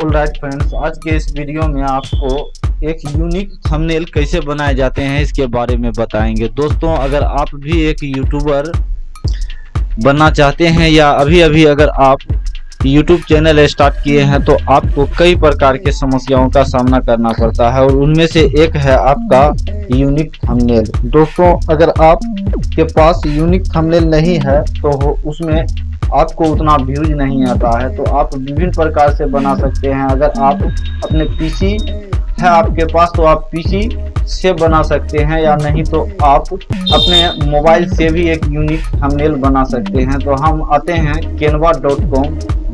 Right friends आज के इस वीडियो में आपको एक यूनिक थंबनेल कैसे बनाए जाते हैं, इसके बारे में बताएँगे। दोस्तों, अगर आप भी एक यूट्यूबर बनना चाहते हैं या अभी अभी अगर आप यूट्यूब चैनल स्टार्ट किए हैं तो आपको कई प्रकार के समस्याओं का सामना करना पड़ता है और उनमें से एक है आपका यूनिक थंबनेल दोस्तों, अगर आप के पास यूनिक थंबनेल नहीं है तो उसमें आपको उतना व्यूज़ नहीं आता है तो आप विभिन्न प्रकार से बना सकते हैं। अगर आप अपने पीसी है आपके पास तो आप पीसी से बना सकते हैं, या नहीं तो आप अपने मोबाइल से भी एक यूनिक थंबनेल बना सकते हैं। तो हम आते हैं केनवा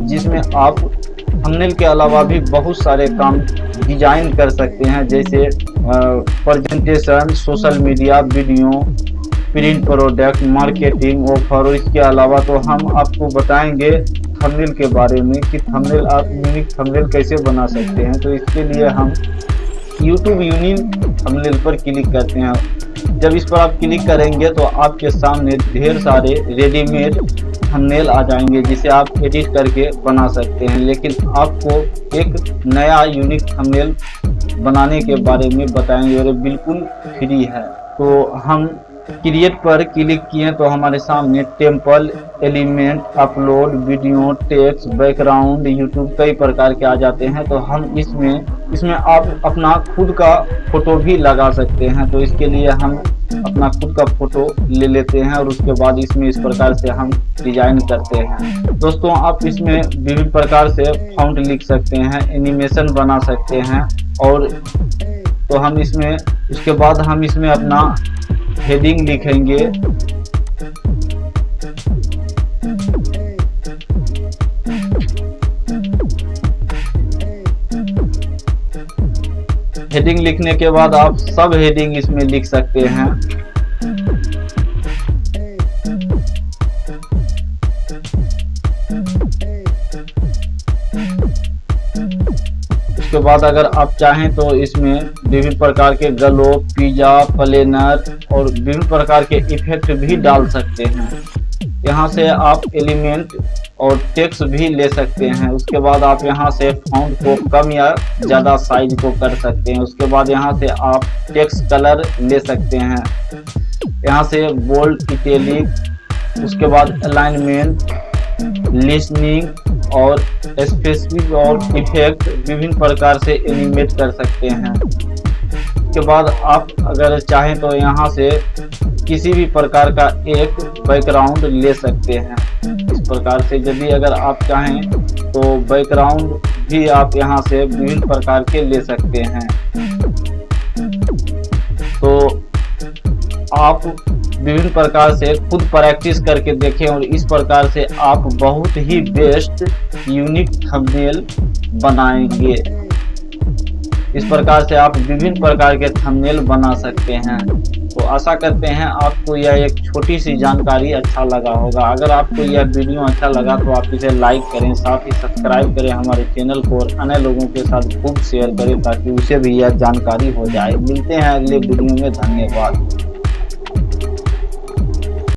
जिसमें आप थंबनेल के अलावा भी बहुत सारे काम डिज़ाइन कर सकते हैं, जैसे presentation social media video print product marketing offer और इसके अलावा तो हम आपको बताएँगे थंबनेल के बारे में कि थंबनेल आप यूनिक थंबनेल कैसे बना सकते हैं। तो इसके लिए हम YouTube यूनिक थंबनेल पर क्लिक करते हैं। जब इस पर आप क्लिक करेंगे तो आपके सामने ढेर सारे रेडीमेड थंबनेल आ जाएँगे, जिसे आप एडिट करके बना सकते हैं। लेकिन आपको एक नया यूनिक थंबनेल बनाने के बारे में बताएँगे और बिल्कुल फ्री है। तो हम क्रिएट पर क्लिक किए तो हमारे सामने template element, upload video, text, background, YouTube कई प्रकार के आ जाते हैं। तो हम इसमें इसमें आप अपना खुद का फ़ोटो भी लगा सकते हैं। तो इसके लिए हम अपना खुद का फ़ोटो ले लेते हैं और उसके बाद इसमें इस प्रकार से हम डिज़ाइन करते हैं। दोस्तों, आप इसमें विभिन्न प्रकार से फाउंट लिख सकते हैं, एनिमेशन बना सकते हैं और तो हम इसमें, उसके बाद हम इसमें अपना हेडिंग लिखेंगे। हेडिंग लिखने के बाद आप सब हेडिंग इसमें लिख सकते हैं। उसके बाद अगर आप चाहें तो इसमें विभिन्न प्रकार के गलो पिज्जा प्लेनर और विभिन्न प्रकार के इफ़ेक्ट भी डाल सकते हैं। यहाँ से आप एलिमेंट और टेक्स भी ले सकते हैं। उसके बाद आप यहाँ से फाउंड को कम या ज़्यादा साइज़ को कर सकते हैं। उसके बाद यहाँ से आप टेक्स कलर ले सकते हैं। यहाँ से बोल्ड इटेलिक उसके बाद अलाइनमेंट लिसनिंग और स्पेसिफिक और इफ़ेक्ट विभिन्न प्रकार से एनिमेट कर सकते हैं। के बाद आप अगर चाहें तो यहाँ से किसी भी प्रकार का एक बैकग्राउंड ले सकते हैं। इस प्रकार से यदि अगर आप चाहें तो बैकग्राउंड भी आप यहाँ से विभिन्न प्रकार के ले सकते हैं। तो आप विभिन्न प्रकार से खुद प्रैक्टिस करके देखें और इस प्रकार से आप बहुत ही बेस्ट यूनिक थंबनेल बनाएँगे। इस प्रकार से आप विभिन्न प्रकार के थंबनेल बना सकते हैं। तो आशा करते हैं आपको यह एक छोटी सी जानकारी अच्छा लगा होगा। अगर आपको यह वीडियो अच्छा लगा तो आप इसे लाइक करें, साथ ही सब्सक्राइब करें हमारे चैनल को और अन्य लोगों के साथ खूब शेयर करें ताकि उसे भी यह जानकारी हो जाए। मिलते हैं अगले वीडियो में। धन्यवाद।